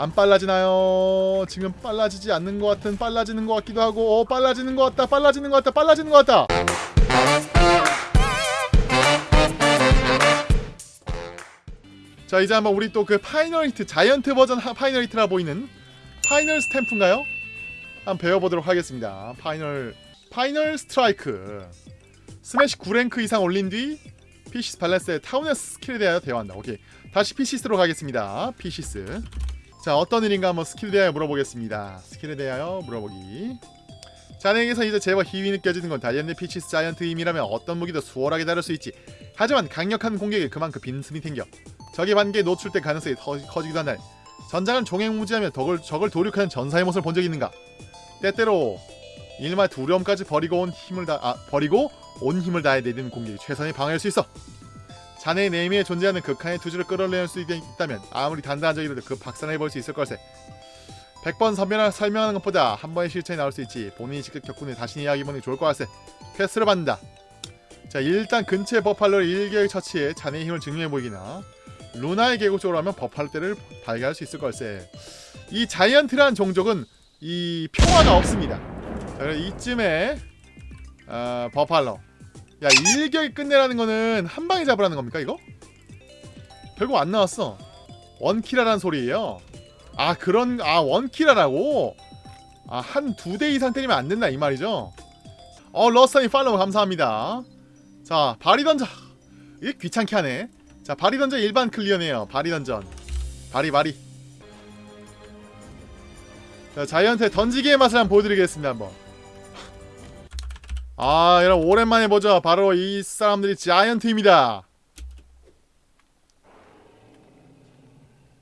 안 빨라지나요? 지금 빨라지지 않는 것 같은 빨라지는 것 같기도 하고 어 빨라지는 것 같다 빨라지는 것 같다 빨라지는 것 같다! 자 이제 한번 우리 또 그 파이널 히트 자이언트 버전 하- 파이널 히트라 보이는 파이널 스탬프인가요? 한번 배워보도록 하겠습니다. 파이널 파이널 스트라이크. 스매시 9랭크 이상 올린 뒤 피시스 발레스의 타우네스 스킬에 대하여 대화한다. 오케이. 다시 피시스로 가겠습니다. 피시스 자 어떤 일인가 한번 스킬에 대하여 물어보겠습니다. 스킬에 대하여 물어보기. 자네에게서 이제 제법 힘이 느껴지는 건 다이앤드 피치스 자이언트 힘이라면 어떤 무기도 수월하게 다룰 수 있지? 하지만 강력한 공격에 그만큼 빈틈이 생겨. 적의 반기에 노출될 가능성이 더 커지기도 한다 전장은 종횡무지하며 적을, 적을 도륙하는 전사의 모습을 본 적이 있는가? 때때로 일말 두려움까지 버리고 온 힘을 다 아, 버리고 온 힘을 다해 내리는 공격이 최선의 방어일 수 있어 자네의 내면에 존재하는 극한의 투지를 끌어내릴 수 있- 있다면 아무리 단단한 적이라도 그 박살내 볼 수 있을 걸세 100번 선별하 설명하는 것보다 한 번의 실천이 나을 수 있지 본인이 직접 일 다시 이야기해보는 게 좋을 것 같세 퀘스트를 받는다. 자 일단 근처의 버팔로를 일개의 처치해 자네의 힘을 증명해 보이기나 루나의 계곡 쪽으로 하면 버팔로 떼를 발견할 수 있을 걸세 이 자이언트라는 종족은 이 평화가 없습니다. 자 이쯤에 어, 버팔로 야 일격이 끝내라는 거는 한 방에 잡으라는 겁니까 이거? 결국 안 나왔어. 원키라라는 소리예요. 아 그런 아 원키라라고? 아 한 두 대 이상 때리면 안 된다 이 말이죠. 어 러스타님 팔로우 감사합니다. 자 바리 던져. 이게 귀찮게 하네. 자 바리 던져 일반 클리어네요. 바리 던전. 바리 바리. 자 자이언트의 던지기의 맛을 한번 보여드리겠습니다 한번 아 여러분 오랜만에 보죠. 바로 이 사람들이 자이언트입니다.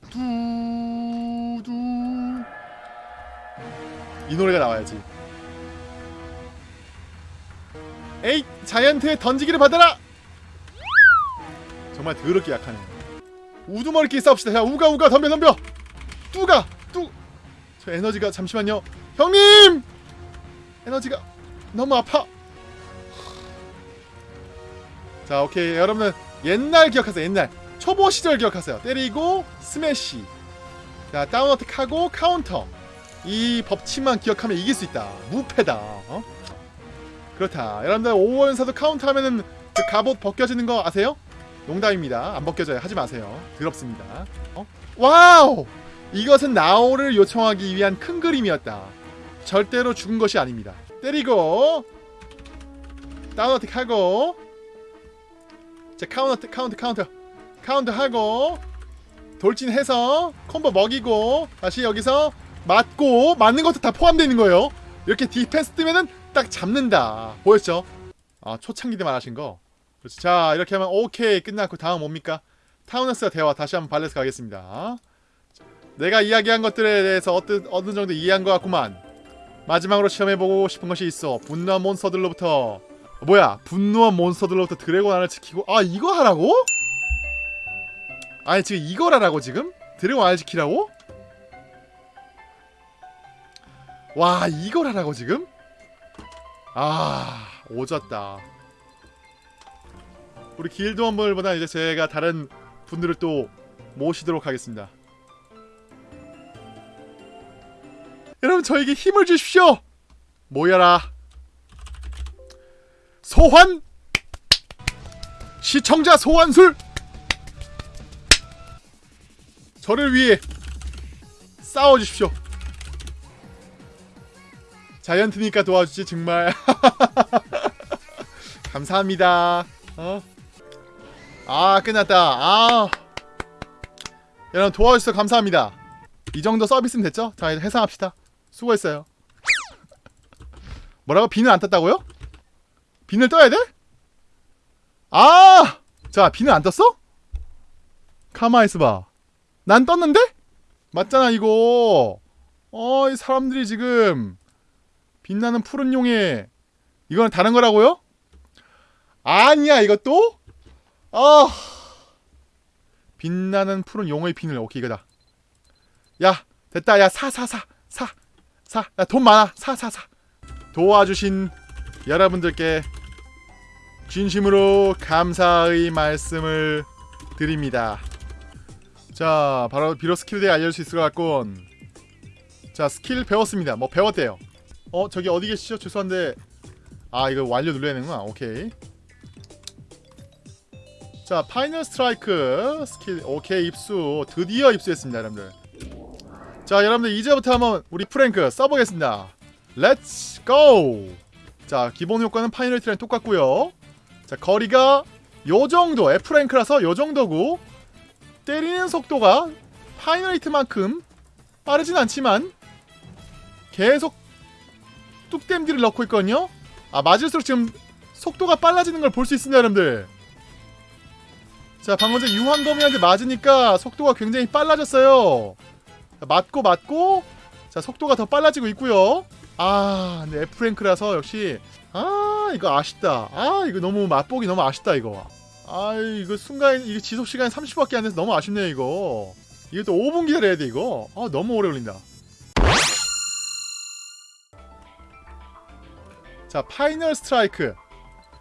두두. 이 노래가 나와야지. 에이 자이언트의 던지기를 받아라! 정말 더럽게 약하네 우두머리끼리 싸웁시다. 야 우가 우가 덤벼 덤벼. 뚜가 뚜저 에너지가 잠시만요. 형님! 에너지가 너무 아파 자 오케이. 여러분은 옛날 기억하세요 옛날. 초보 시절 기억하세요. 때리고 스매시. 자 down attack 하고 카운터. 이 법칙만 기억하면 이길 수 있다. 무패다. 어? 그렇다. 여러분들 5원사도 카운터 하면은 그 갑옷 벗겨지는 거 아세요? 농담입니다. 안 벗겨져요. 하지 마세요. 더럽습니다. 어? 와우! 이것은 나오를 요청하기 위한 큰 그림이었다. 절대로 죽은 것이 아닙니다. 때리고 down attack 하고 자 카운터 카운터 카운터. 카운터 하고 돌진해서 콤보 먹이고 다시 여기서 맞고 맞는 것도 다 포함되어 있는 거예요. 이렇게 디펜스 뜨면은 딱 잡는다. 보였죠? 아 초창기 때 말하신 거. 그렇지. 자 이렇게 하면 오케이. 끝났고 다음 뭡니까? 타우네스와 대화 다시 한번 발레스 가겠습니다. 자, 내가 이야기한 것들에 대해서 어떤, 어느 정도 이해한 것 같구만. 마지막으로 시험해보고 싶은 것이 있어. 분노한 몬스터들로부터. 어, 뭐야 분노한 몬스터들로부터 드래곤 알을 지키고 아 이거 하라고? 아니 지금 이걸 하라고 지금? 드래곤 알 지키라고? 와 이걸 하라고 지금? 아 오졌다 우리 길드 원분들보다 이제 제가 다른 분들을 또 모시도록 하겠습니다 여러분 저에게 힘을 주십시오 모여라 소환? 시청자 소환술? 저를 위해 싸워주십시오. 자이언트니까 도와주지 정말. 감사합니다. 어? 아 끝났다. 아. 여러분 도와주셔서 감사합니다. 이 정도 서비스는 됐죠? 자 해상합시다. 수고했어요. 뭐라고? 비는 안 떴다고요? 비늘 떠야 돼? 아! 자 비는 안 떴어? 있어봐 난 떴는데? 맞잖아 이거 어 이 사람들이 지금 빛나는 푸른 용에 이거는 다른 거라고요? 아니야 이것도? 아 빛나는 푸른 용의 비늘 오케이 이거다 야 됐다 야 사 사 사 사사야돈 많아 사 사 사 도와주신 여러분들께 진심으로 감사의 말씀을 드립니다. 자 바로 비로 스킬에 대해 알려줄 수 있을 것 같군 자 스킬 배웠습니다. 뭐 배웠대요. 어 저기 어디 계시죠? 죄송한데. 아 이거 완료 눌러야 되는구나. 오케이. 자 파이널 스트라이크 스킬. 오케이 입수. 드디어 입수했습니다 여러분들. 자 여러분들 이제부터 한번 우리 F랭크 써보겠습니다. Let's go! 자 기본 효과는 파이널이랑 똑같고요 자 거리가 요정도 F랭크라서 요정도고 때리는 속도가 파이널 히트만큼 빠르진 않지만 계속 뚝댐디를 넣고 있거든요. 아 맞을수록 지금 속도가 빨라지는 걸 볼 수 있습니다 여러분들. 자 방금 전 유황거미한테 맞으니까 속도가 굉장히 빨라졌어요. 자, 맞고 맞고. 자 속도가 더 빨라지고 있고요 아 근데 F랭크라서 역시 아 이거 아쉽다. 아 이거 너무 맛보기 너무 아쉽다 이거. 아 이거 순간 이거 지속 시간이 30분밖에 안 돼서 너무 아쉽네요 이거. 이거 또 5분 기다려야 돼 이거. 아 너무 오래 걸린다. 자 파이널 스트라이크.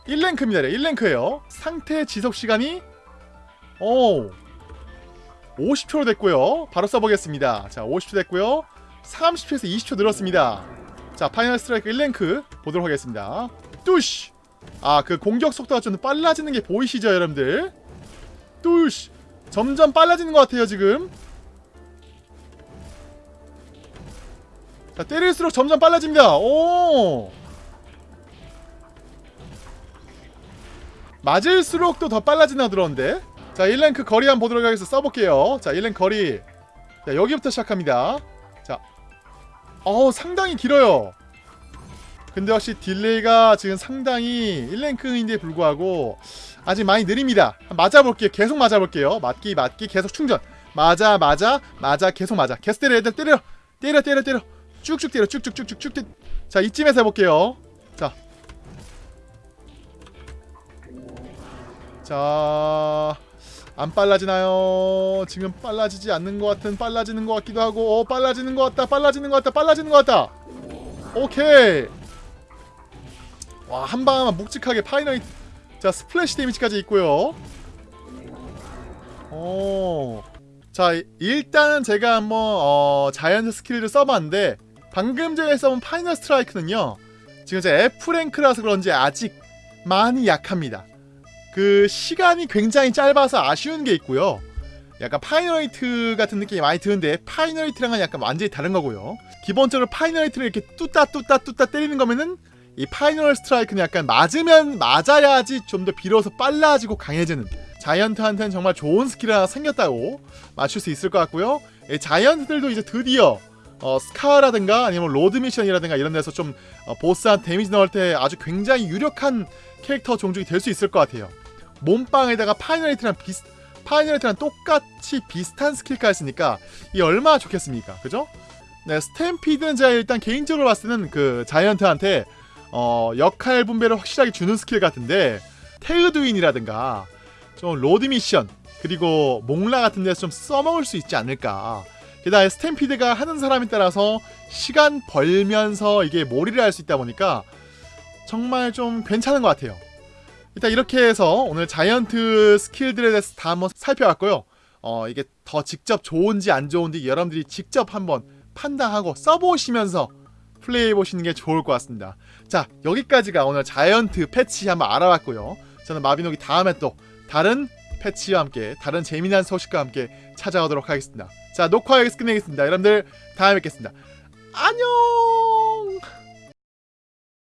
1랭크입니다 1랭크예요. 상태 지속 시간이 오 50초로 됐고요. 바로 써보겠습니다. 자 50초 됐고요. 30초에서 20초 늘었습니다 자 final strike 1랭크 보도록 하겠습니다. 뚜시! 아그 공격 속도가 좀 빨라지는 게 보이시죠 여러분들? 뚜시! 점점 빨라지는 것 같아요 지금. 자 때릴수록 점점 빨라집니다. 오! 맞을수록 또 더 빨라진다 들었는데? 자 1랭크 거리 한번 보도록 하겠습니다. 써볼게요. 자 1랭크 거리. 자 여기부터 시작합니다. 자 어우 상당히 길어요. 근데 역시 delay가 지금 상당히 1랭크인데 불구하고 아직 많이 느립니다. 맞아볼게요. 계속 맞아볼게요. 맞기 맞기 계속 충전. 맞아 맞아 맞아 계속 맞아. 계속 때려 애들 때려. 때려 때려 때려. 쭉쭉 때려. 쭉쭉쭉쭉쭉 때려. 자 이쯤에서 해볼게요. 자. 자, 안 빨라지나요? 지금 빨라지지 않는 것 같은 빨라지는 것 같기도 하고, 어, 빨라지는 것 같다, 빨라지는 것 같다, 빨라지는 것 같다. 오케이. 와, 한 방만 묵직하게 final. 자, splash damage까지 있고요. 오. 자, 일단은 제가 한번 어, giant skill을 써봤는데 방금 전에 써본 final strike는요. 지금 제 F 랭크라서 그런지 아직 많이 약합니다. 그 시간이 굉장히 짧아서 아쉬운 게 있고요. 약간 final hit 같은 느낌이 많이 드는데 final hit랑은 약간 완전히 다른 거고요. 기본적으로 final hit를 이렇게 뚜따 뚜따 뚜따 때리는 거면은 이 final strike는 약간 맞으면 맞아야지 좀 더 비로소 빨라지고 강해지는 giant한테는 정말 좋은 스킬 하나 생겼다고 맞출 수 있을 것 같고요. 이 giant들도 이제 드디어 어, 스카하라든가 아니면 lord mission이라든가 이런 데서 좀 어, 보스한테 damage 넣을 때 아주 굉장히 유력한 캐릭터 종족이 될 수 있을 것 같아요. 몸빵에다가 final hit랑 비슷 final hit랑 똑같이 비슷한 skill까지 쓰니까 이 얼마나 좋겠습니까? 그죠? 네, stampede는 제가 일단 개인적으로 봤을 때는 그 giant한테 어, 역할 분배를 확실하게 주는 스킬 같은데 테흐두인이라든가 좀 lord mission 그리고 몽라 같은 데서 좀 써먹을 수 있지 않을까 게다가 stampede가 하는 사람에 따라서 시간 벌면서 이게 몰이를 할 수 있다 보니까 정말 좀 괜찮은 것 같아요 일단 이렇게 해서 오늘 giant skill들에 대해서 다 한번 살펴봤고요. 어 이게 더 직접 좋은지 안 좋은지 여러분들이 직접 한번 판단하고 써보시면서 플레이해 보시는 게 좋을 것 같습니다. 자 여기까지가 오늘 자이언트 패치 한번 알아봤고요. 저는 마비노기 다음에 또 다른 패치와 함께 다른 재미난 소식과 함께 찾아오도록 하겠습니다. 자 녹화 여기서 끝내겠습니다. 여러분들 다음에 뵙겠습니다. 안녕